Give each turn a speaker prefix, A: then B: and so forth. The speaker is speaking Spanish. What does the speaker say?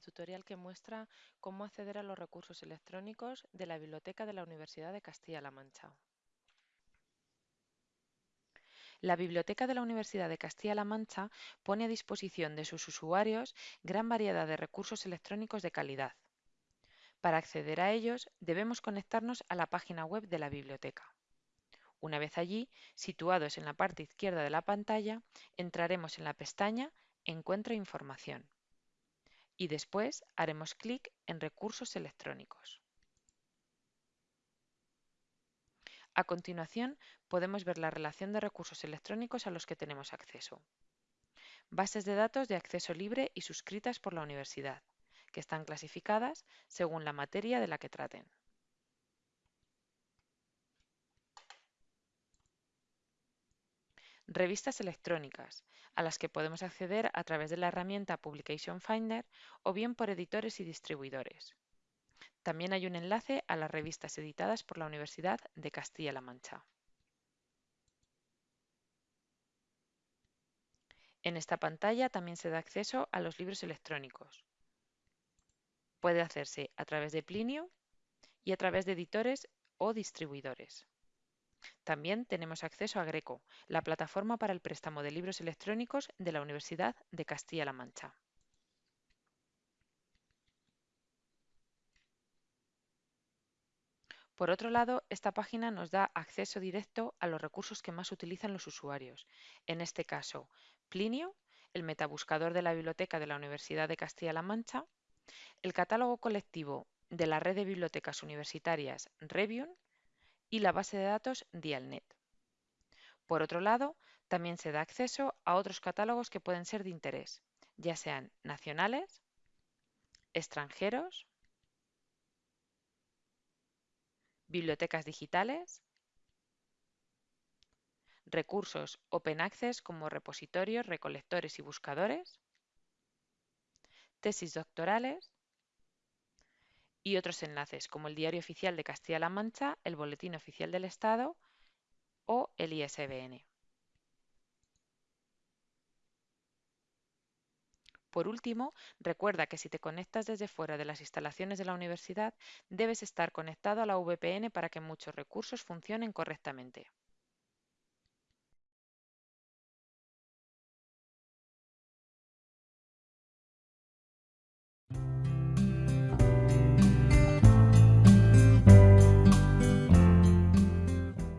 A: tutorial que muestra cómo acceder a los recursos electrónicos de la Biblioteca de la Universidad de Castilla-La Mancha. La Biblioteca de la Universidad de Castilla-La Mancha pone a disposición de sus usuarios gran variedad de recursos electrónicos de calidad. Para acceder a ellos debemos conectarnos a la página web de la biblioteca. Una vez allí, situados en la parte izquierda de la pantalla, entraremos en la pestaña Encuentro información y después haremos clic en Recursos electrónicos. A continuación, podemos ver la relación de recursos electrónicos a los que tenemos acceso. Bases de datos de acceso libre y suscritas por la universidad, que están clasificadas según la materia de la que traten. Revistas electrónicas, a las que podemos acceder a través de la herramienta Publication Finder o bien por editores y distribuidores. También hay un enlace a las revistas editadas por la Universidad de Castilla-La Mancha. En esta pantalla también se da acceso a los libros electrónicos. Puede hacerse a través de Plinio y a través de editores o distribuidores. También tenemos acceso a Greco, la plataforma para el préstamo de libros electrónicos de la Universidad de Castilla-La Mancha. Por otro lado, esta página nos da acceso directo a los recursos que más utilizan los usuarios, en este caso Plinio, el metabuscador de la biblioteca de la Universidad de Castilla-La Mancha, el catálogo colectivo de la red de bibliotecas universitarias Revium y la base de datos Dialnet. Por otro lado, también se da acceso a otros catálogos que pueden ser de interés, ya sean nacionales, extranjeros, bibliotecas digitales, recursos Open Access como repositorios, recolectores y buscadores, tesis doctorales, y otros enlaces como el Diario Oficial de Castilla-La Mancha, el Boletín Oficial del Estado o el ISBN. Por último, recuerda que si te conectas desde fuera de las instalaciones de la universidad, debes estar conectado a la VPN para que muchos recursos funcionen correctamente.